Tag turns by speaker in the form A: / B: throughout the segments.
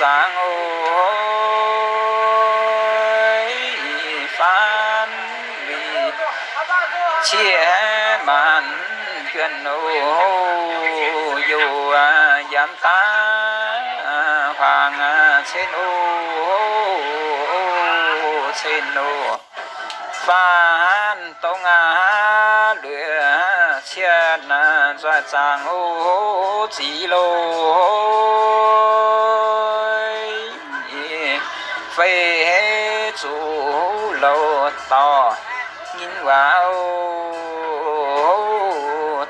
A: sáng ô phán ôi vì chia màn chuyện ô dù à, giảm ta à, hoàng à, xin ô xin ô phán tông lửa lửa na doa chàng ô chỉ lô phê chủ lô to. Nhìn vào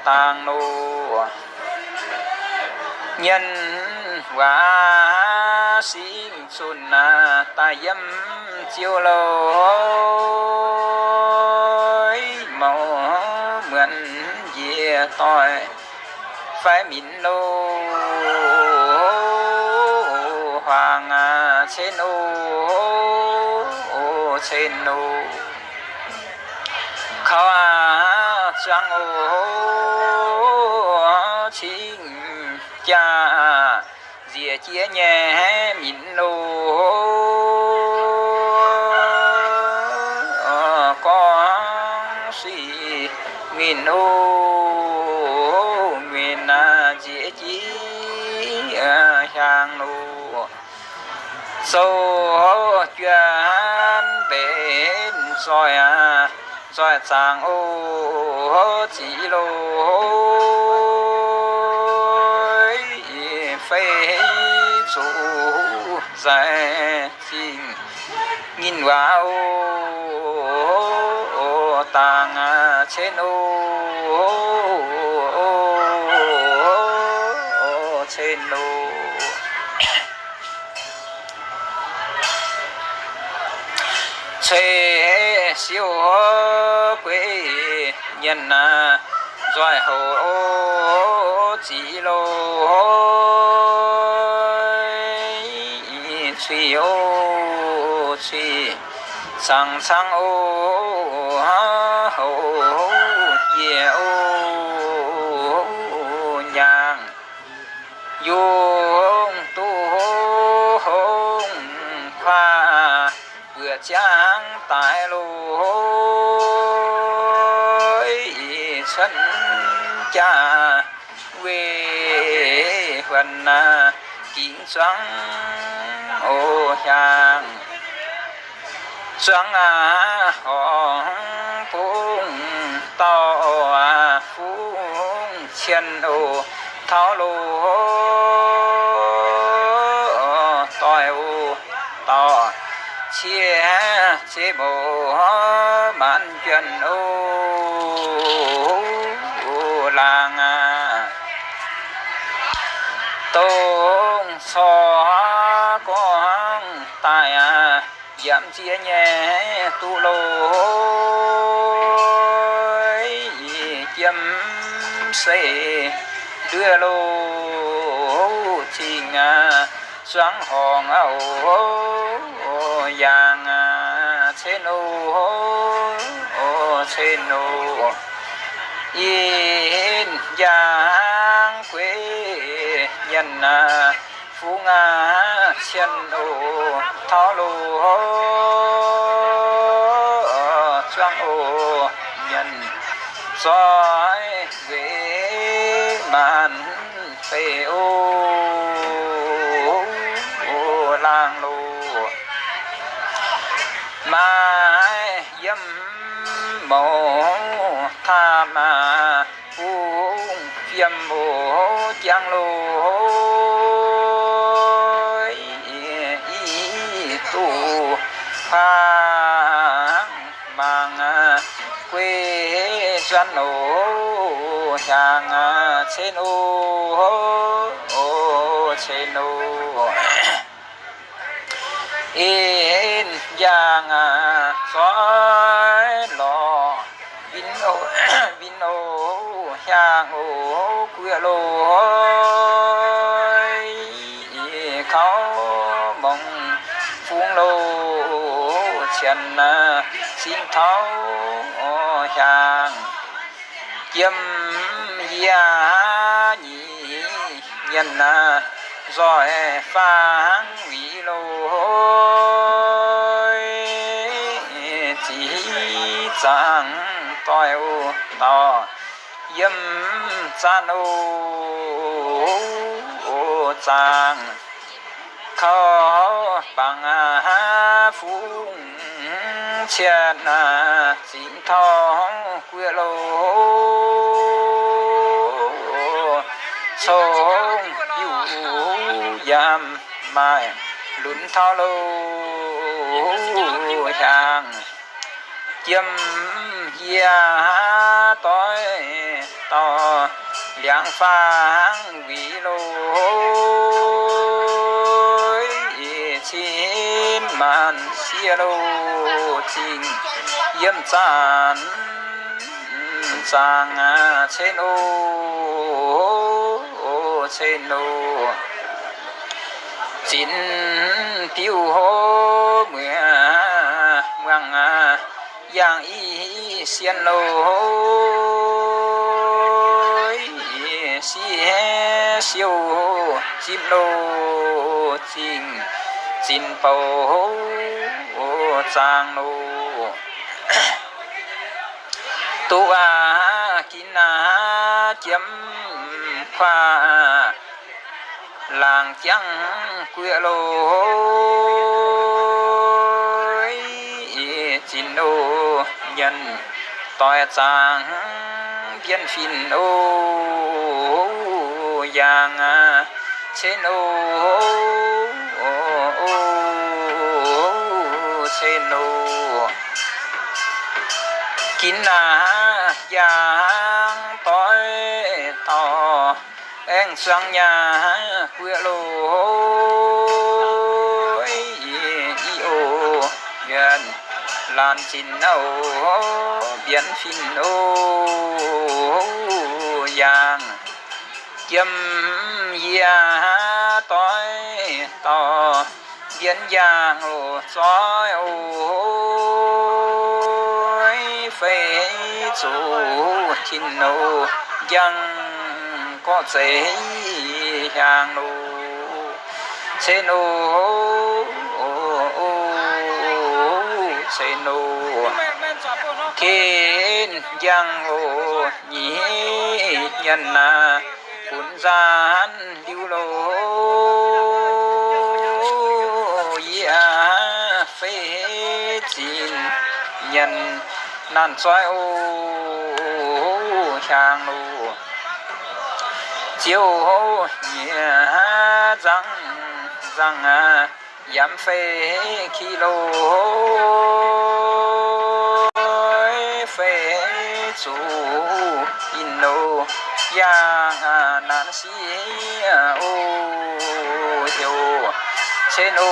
A: tàng lô nhân và sinh xuân ta yếm chiêu lô về tội phải mịn lô hoàng chế nô chế nô khó chẳng ô chính cha dìa chia nhẹ mịn lô có suy nghìn ô sâu chuyện bên soi soi sang ô chỉ lô phê chủ giải trình nhìn vào ô tàng à, trên ô chế siêu quê nhân na doài hồ chỉ lô suy ô suy sang sang ô hồ ye ô. Vừa trang tại lối sân cha quê huân à, kiến xoắn ô hàng xoắn à, hòn phung to à, phung chân ô, tháo lô tỏi ô sĩ chia hó mạn chân ô làng. Tôn so có tài giảm chia nhẹ tu lô chấm xây đưa lô trình sáng hòn âu vàng trên ô trên ô yên giang quê, nhân à, phú nga, chân ô thó lô choang ô nhân soi về màn phê ô yếm dâm mộ tham à yếm dâm mộ giang lô y tu phang mang quê dân ô hàng trên ô trên ô giang à, xói lò. Vin ô vin ô hàng ô, quê lô khó mong phung lô chân à, xin tháo hàng châm gia nhị nhân rồi phang vị lối chẳng tôi to yếm chan ô chàng. Khó bằng phú chiên chính thọ quyệt lô. Sông yu yam mai lún thao lô hàng chiêm gia tối to, liang phang vị lô chín màn xia lô trình yếm chan sang trên ô trên ô chín tiêu hô mười giang y xiên lô hôi xi siêu chim lô trình chín bầu hô trang lô. Tu a kín a chấm khoa làng trắng quê lô hôi chín ô nhân tỏi trang viên phin ô giang trên ô trên ô kín là giang tối tỏ em sang nhà quê lô. Y gần lan chín âu biến phìn ô giang. Kiếm gia tối to biến giang ô soi ô phê chủ chín nô, giang có dễ hàng nô. Chế nô chế nô kiến giang ô nhĩ nhân na cuốn gian lưu lô. Ya phê chín nhân nan xoay ô hàng ô chiều hô nhẹ răng răng giảm phê khi lô phê chú in lô. Yang nan si ô thiêu trên ô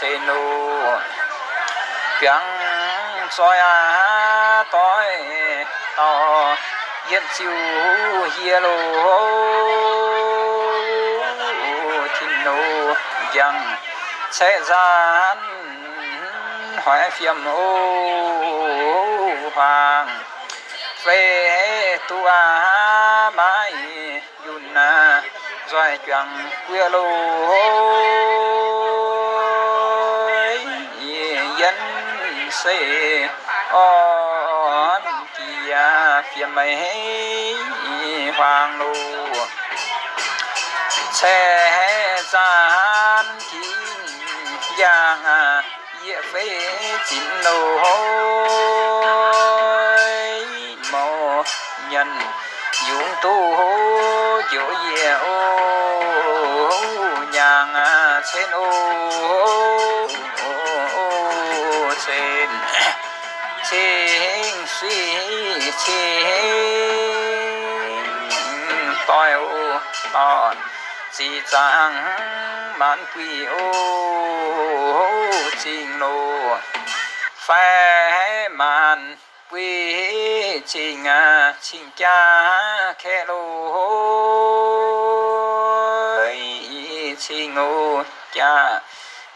A: trên ô. Tiếng soi à tối to, yên chiu hia nô yang sẽ gian hỏi phiền ô hoàng. Về tu a mai yun na rồi chẳng quê lô yên sẽ on kia phiền mây hoàng lô sẽ san chín giang địa phế chín lô mò nhân dũng tu hô dỗ ye ô nhàng trên ô. Trên trên suy trên. Tòi ô tòn chỉ chẳng mãn quỷ ô trình lô phai màn quy trình à trình cha khe lô. Trình ô cha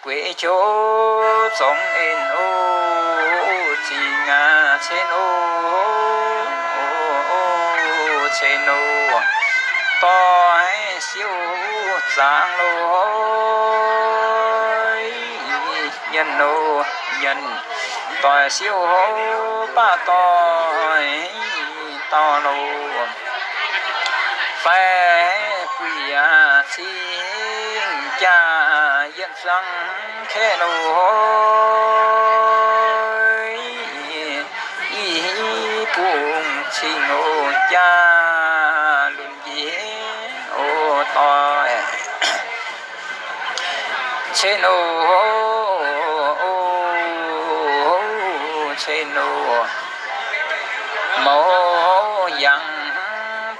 A: quê chỗ sống in ô trình à trên ô trên ô to siêu giang lối. Nhân nô, nhân. Tỏi siêu hô ba tỏi to lô phê quỷ à xin cha yên răng khe lối y buông xin ô cha to tỏi trên ô trên ô. Mô yang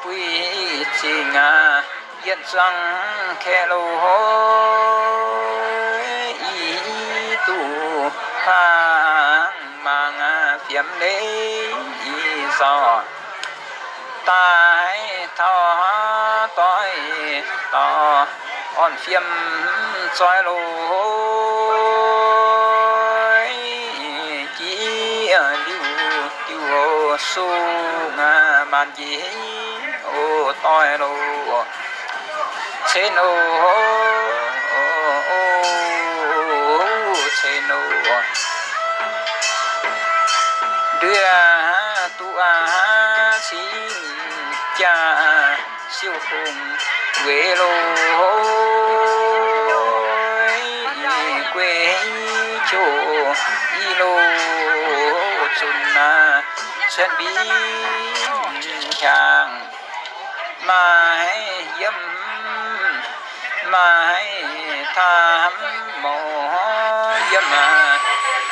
A: quý chi nga yên răng khe lô y tu hàng mang phiếm đế y ta tai thọ tối tỏ on phiêm soi lô chỉ lưu tiêu su ngà bàn gì ô toi lù chế nô chế nô. Đưa tu a xin cha siêu khùng quê lô quê chỗ y lô chun na chân bí chàng. Mai yếm mai tham mồ yếm mà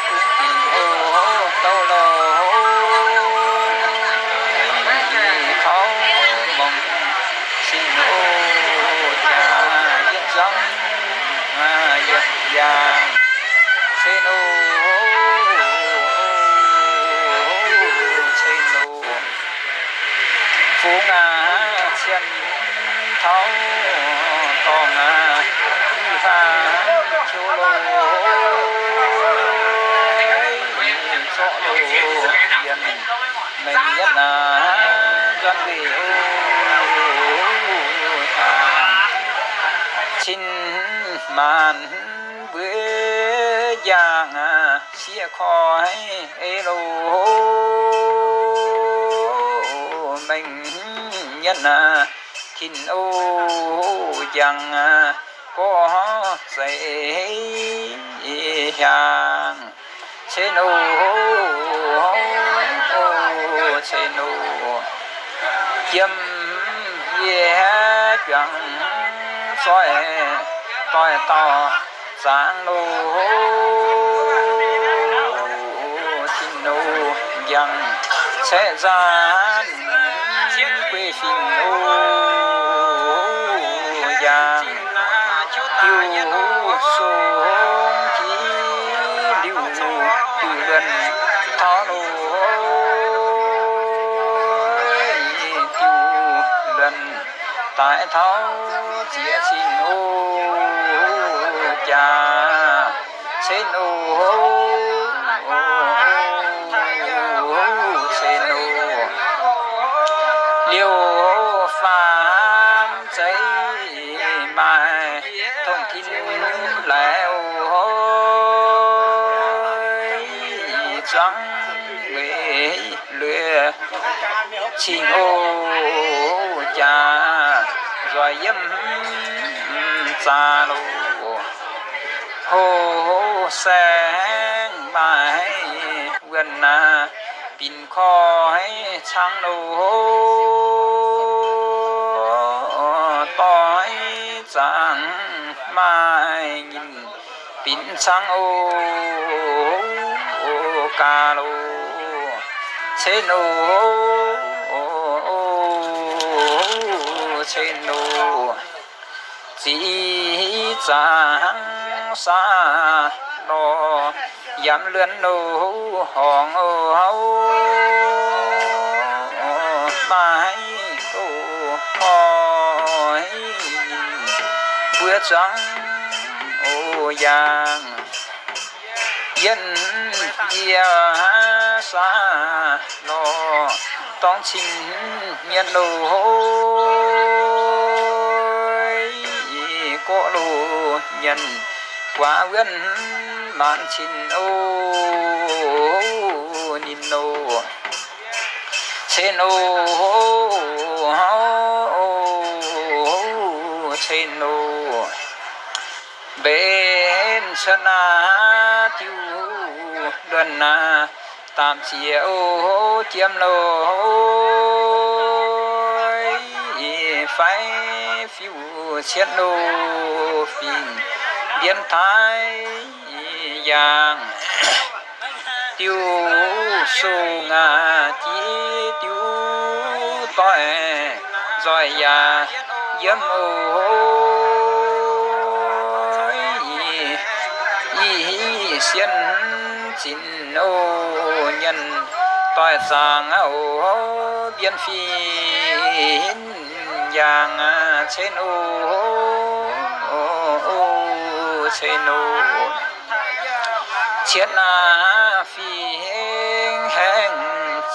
A: cũng kỳ ô tâu lô thấu mộng xin ô cha yết giống à yết vàng xin ô phú ngà chân thấu to ngà pha chu lô sọ lô yên mình nhất là doanh vị xin màn bữa giang xia khói ê lô. Mình nhất là xin ô giang à, có dễ hàng trên nô trên nô. Kiếm ye chẳng soi toi to sáng nô xin nô giang sẽ ra quê xin nô giang. Tiêu số chỉ lưu từ gần thọ nô tiêu lần tại tháo chia xin ô cha xin u hô xin u liêu phàm cháy mai thông tin lẻo hối trắng về lừa xin ô cha rồi yếm. Xa lâu hồ sáng mai gần na, pin khói trắng lô tối trắng mai, nhìn pin sáng ô, ca lô chế nô chế nô chỉ chẳng xa lo dám lươn nô hòn hấu. Mai hỏi bữa trắng ô giang. Dân xa lo tông chính nhân lù nhân quá vân mạn xin ô, nhìn ô. Xin ô xin ô. Bên sân na tiêu đoàn na tạm chiếu chiếm lối. Phải phiêu xét lô phìn biến thái, giang, tiêu su ngà chi tiêu tỏi rồi ya yếm ôi y xiên chín ô nhân tỏi sang ô biến phi giang trên ô trên ô chiết na, phi heng heng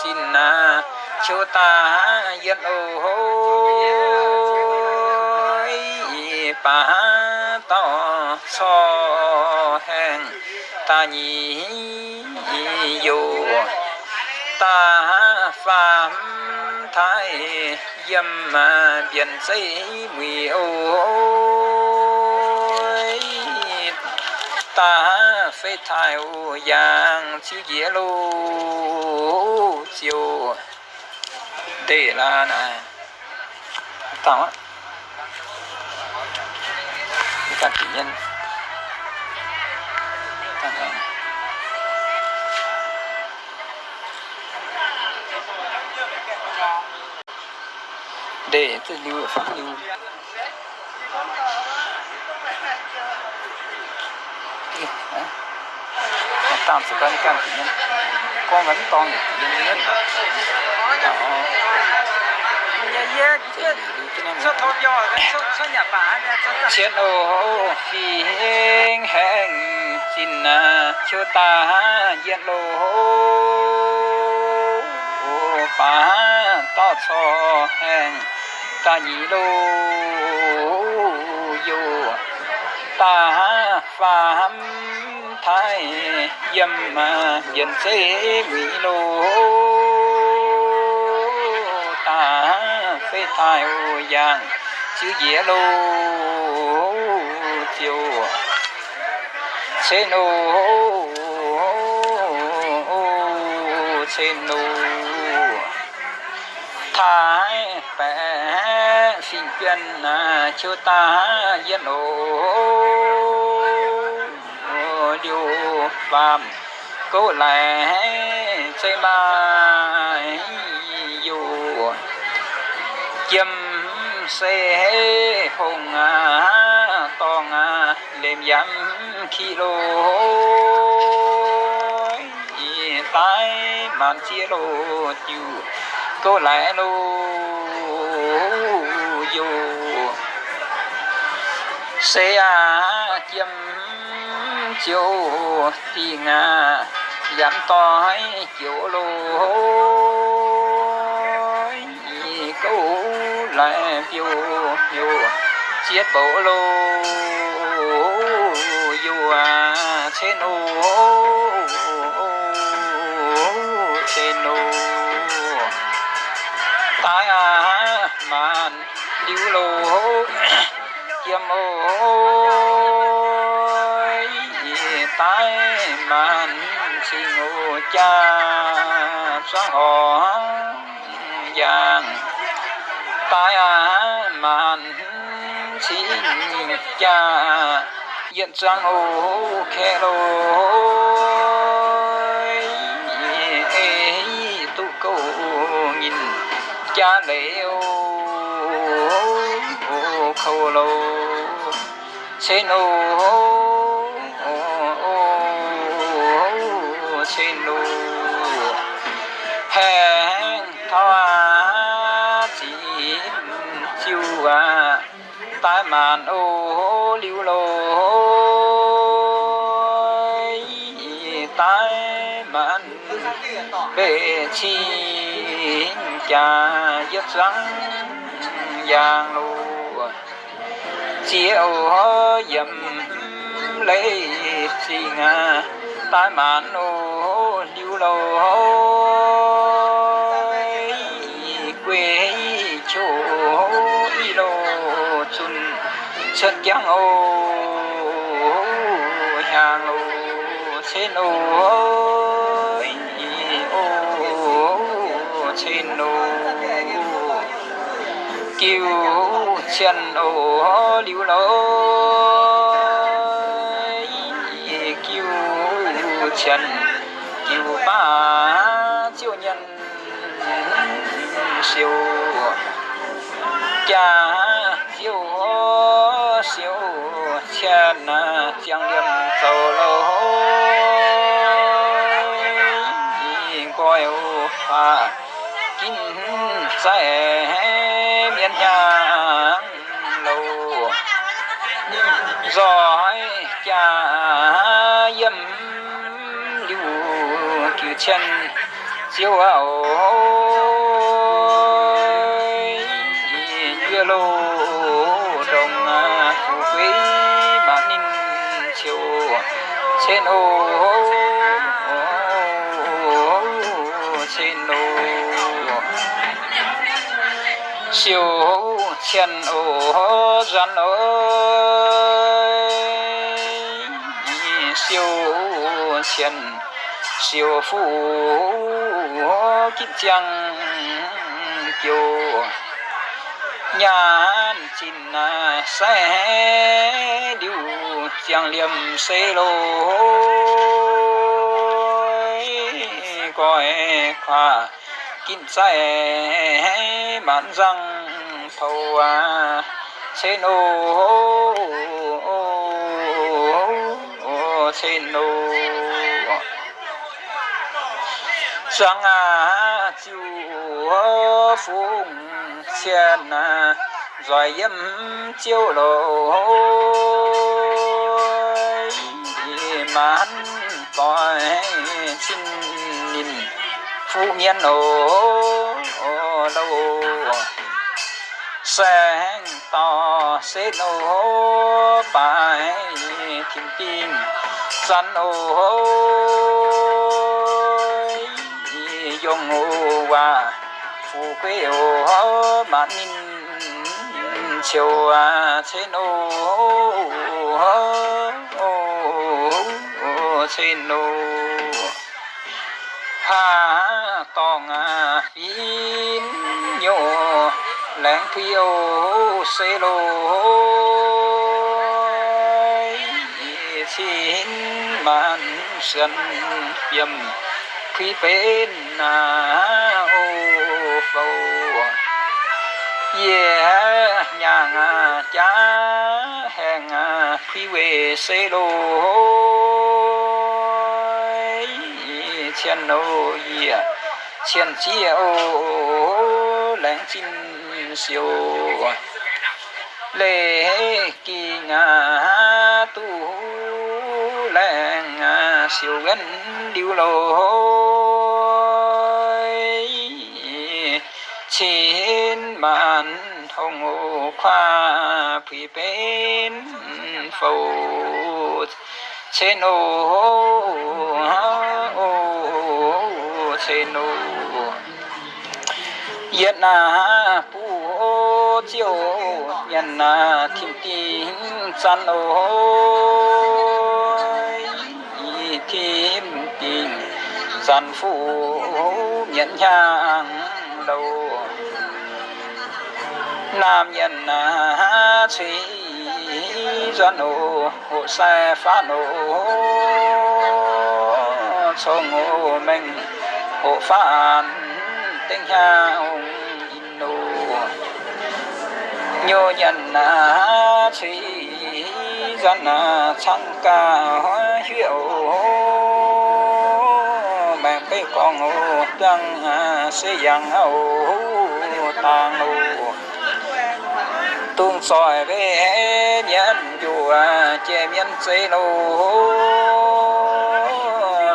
A: xin na, chú ta yên ôi bà to so heng ta nhị yo ta phạm thái dâm mà biển xây mùi ôi ta phê thai ô yang chiếu dĩa lô chiều để là nè tao á. Các chủ nhân. Tao này. Để tự lưu ở phát lưu. Tạm sự can can chủ nhân con vẫn con nhân nhất chết ô phi heng heng xin cho ta yên lô pa to cho heng ta nhị lô yo ta phạm thái dâm mà dân thế bị lô ta phê thai ô giang chữ dĩa lô chiều xê nô xê nô thái bẻ xin chuyên chú ta dân ô điều phạm cố lại xây ba dù. Châm xe hùng à, toàn à, lềm dám khi lô tái màn chia lô chiều cố lại lô dù. Xe à châm chiều thì ngà dám to chiều lô câu lại phiêu phiêu, chiết bộ lô dù à trên ô trên ô. Tai à màn điêu lô kiếm ô tái màn xin ngô cha xóa họ vàng. Tái màn xin cha hiện sang ô khe lôi tu câu nhìn cha lễ ô khâu lô. Xin ô tai màn ô lưu lô tai màn bề chi cha giấc sáng giang lô chiều dầm lấy gì ngà. Tai mạn ô lưu lô giang ô hàng ô trên ô ô trên ô kêu chân ô lưu kêu chân kêu ba, chiêu nhân, siêu cha siêu chân chẳng liêm sầu lâu coi ô hoa kín sẽ miền nhà lâu giỏi cha yếm chân siêu ảo siêu chân ô dân ơi. Siêu chân siêu phu kim chăng kiều. Nhà chín sẽ à, điều chàng liềm xê lô coi khoa kim sẽ mãn răng thầu à ô xin ô sáng sang à chiu phung xiên à rồi yếm chiêu lộ mãn coi xin nhìn phu miên ô đâu sáng to, xế nô bài thiên kim săn ô hô dùng ô wa phù quê ô hô mà ninh chiều à trên hô trên ô hà tòng à yên nhô lãng phi ô xê lô xin mạn sân yầm khi bên na ô phâu. Yeah nhà ngà cha hèn ngà. Khi về xê lô chen ô yeah chen chia ô lãng chín siêu à. lệ kỳ ngà tu lãng siêu gắn điêu lối chín bàn hồng ô khoa phi bên phâu trên ô ô trên ô yết na pu chiều nhận na thiên tin san ôi thiên tin san phụ nhận nhang đầu. Nam nhận na à, suy doan ô hộ xe phá nô cho ngô mình hộ phản tinh hào nhô nhận na à, suy dân à, na chăng ca hiệu. Mẹ cái con ô à xây dựng ô tàng ô tung soi về nhân chùa, che miên xây nô.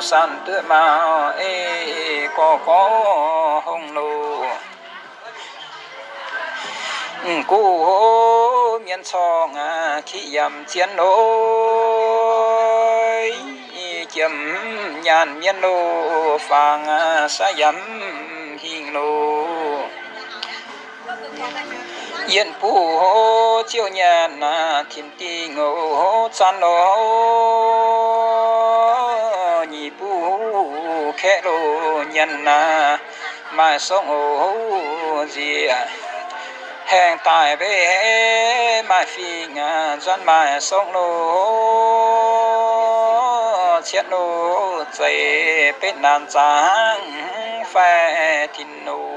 A: San tự mạo ê, có có hồng nô cú hô miên song à khi yam chiến nỗi chấm nhàn miên lô phàng à sa yam hình lô. Yên phù hô chiêu nhàn à thiên ti ngô hô chan lô. Nhị phù khẽ lô nhàn à mà sống hô gì à hẹn tại về mai phi ngà dân mai sông lô chiết lô dày bên nàn giang phè thìn nô.